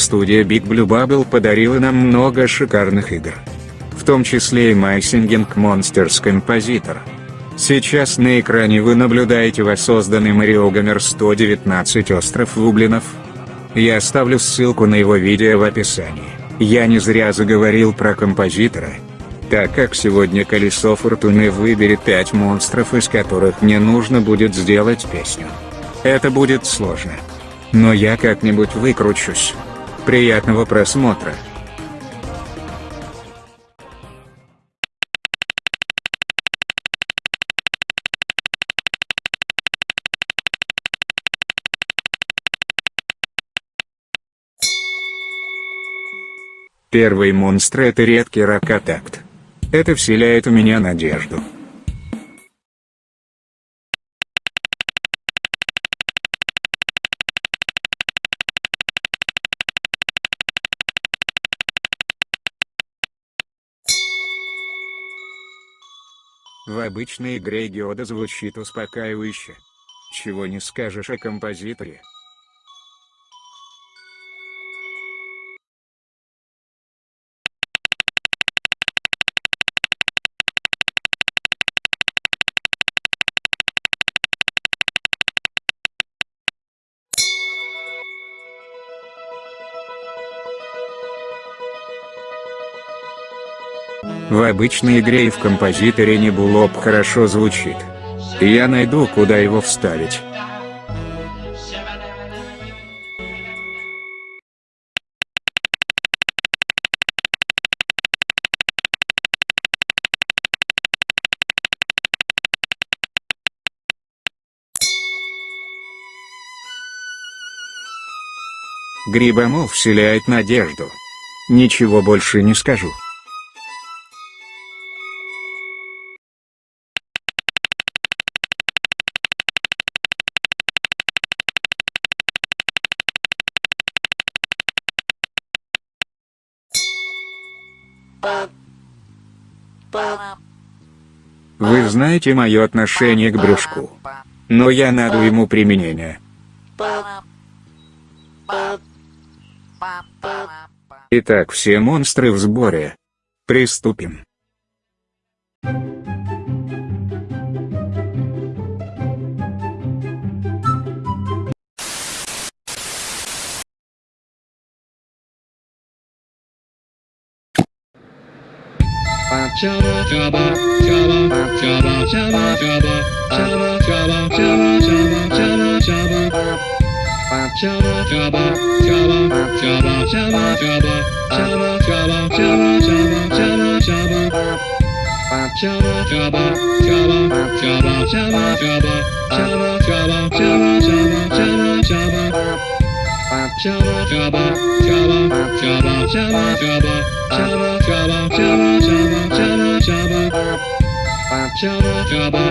Студия Big Blue Bubble подарила нам много шикарных игр. В том числе и My Singing Monsters Compositor. Сейчас на экране вы наблюдаете воссозданный Марио Гомер 119 Остров Вублинов. Я оставлю ссылку на его видео в описании. Я не зря заговорил про композитора. Так как сегодня колесо фортуны выберет 5 монстров из которых мне нужно будет сделать песню. Это будет сложно. Но я как-нибудь выкручусь. Приятного просмотра. Первый монстр это редкий ракотакт. Это вселяет у меня надежду. В обычной игре Геода звучит успокаивающе. Чего не скажешь о композиторе. В обычной игре и в композиторе Небулоп хорошо звучит. Я найду куда его вставить. Грибомол вселяет надежду. Ничего больше не скажу. Вы знаете мое отношение к брюшку. Но я найду ему применение. Итак, все монстры в сборе. Приступим. Java, Java, Java, Java, Java, Java, Java, Java, Java, Java, Java, Java. Java, Java, Java, Java, Java, Java, Java, Java, Java, Java, Java, Java. Java, Java, Java, Java, Java, Java, Java, Java, Java. Java, Java, Java, Java, Java, Java, Java, Java, Java, Java, Java, Java, Java, Java, Java.